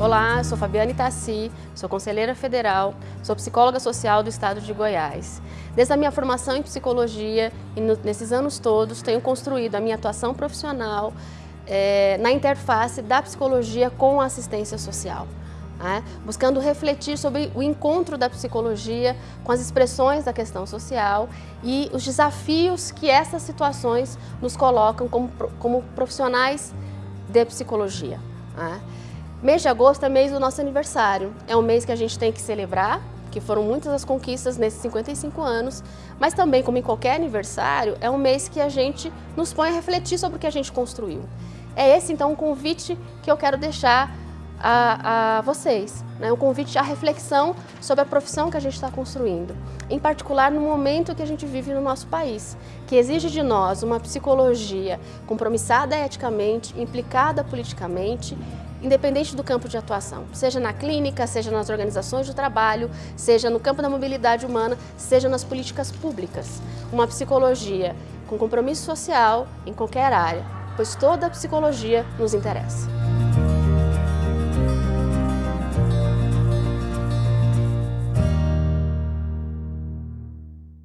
Olá, sou Fabiane Tassi, sou conselheira federal, sou psicóloga social do estado de Goiás. Desde a minha formação em psicologia e no, nesses anos todos tenho construído a minha atuação profissional é, na interface da psicologia com a assistência social. Né? buscando refletir sobre o encontro da psicologia com as expressões da questão social e os desafios que essas situações nos colocam como, como profissionais de psicologia. Né? Mês de agosto é mês do nosso aniversário, é um mês que a gente tem que celebrar, que foram muitas as conquistas nesses 55 anos, mas também, como em qualquer aniversário, é um mês que a gente nos põe a refletir sobre o que a gente construiu. É esse, então, um convite que eu quero deixar a, a vocês, né? um convite à reflexão sobre a profissão que a gente está construindo, em particular no momento que a gente vive no nosso país, que exige de nós uma psicologia compromissada eticamente, implicada politicamente, independente do campo de atuação, seja na clínica, seja nas organizações de trabalho, seja no campo da mobilidade humana, seja nas políticas públicas. Uma psicologia com compromisso social em qualquer área, pois toda a psicologia nos interessa.